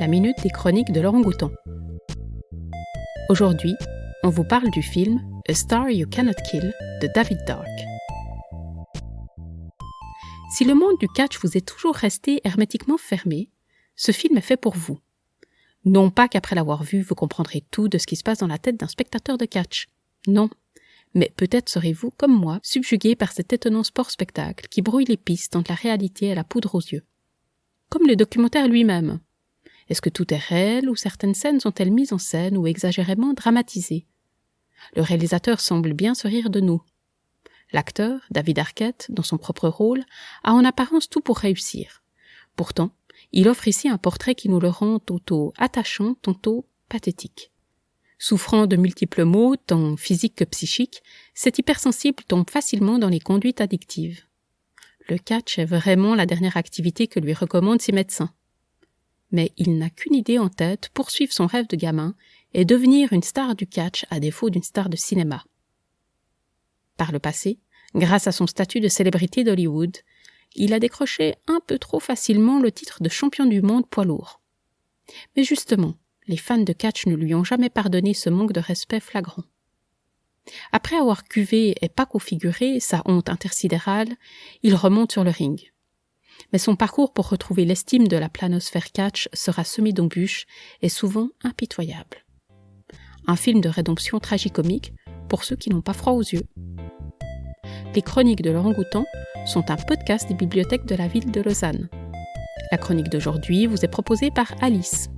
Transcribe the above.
la minute des chroniques de Laurent Gouton. Aujourd'hui, on vous parle du film A Star You Cannot Kill de David Dark. Si le monde du catch vous est toujours resté hermétiquement fermé, ce film est fait pour vous. Non pas qu'après l'avoir vu, vous comprendrez tout de ce qui se passe dans la tête d'un spectateur de catch. Non. Mais peut-être serez-vous, comme moi, subjugué par cet étonnant sport-spectacle qui brouille les pistes entre la réalité et la poudre aux yeux. Comme le documentaire lui-même. Est-ce que tout est réel ou certaines scènes sont-elles mises en scène ou exagérément dramatisées? Le réalisateur semble bien se rire de nous. L'acteur, David Arquette, dans son propre rôle, a en apparence tout pour réussir. Pourtant, il offre ici un portrait qui nous le rend tantôt attachant, tantôt pathétique. Souffrant de multiples maux, tant physiques que psychiques, cet hypersensible tombe facilement dans les conduites addictives. Le catch est vraiment la dernière activité que lui recommandent ses médecins. Mais il n'a qu'une idée en tête, poursuivre son rêve de gamin et devenir une star du catch à défaut d'une star de cinéma. Par le passé, grâce à son statut de célébrité d'Hollywood, il a décroché un peu trop facilement le titre de champion du monde poids lourd. Mais justement, les fans de catch ne lui ont jamais pardonné ce manque de respect flagrant. Après avoir cuvé et pas configuré sa honte intersidérale, il remonte sur le ring. Mais son parcours pour retrouver l'estime de la planosphère catch sera semé d'embûches et souvent impitoyable. Un film de rédemption tragicomique pour ceux qui n'ont pas froid aux yeux. Les chroniques de Laurent Goutan sont un podcast des bibliothèques de la ville de Lausanne. La chronique d'aujourd'hui vous est proposée par Alice.